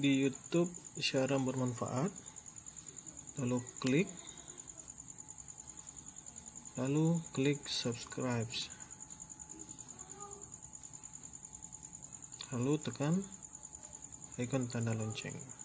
di YouTube cara bermanfaat. Lalu klik. Lalu klik subscribe. Lalu tekan icon tanda lonceng.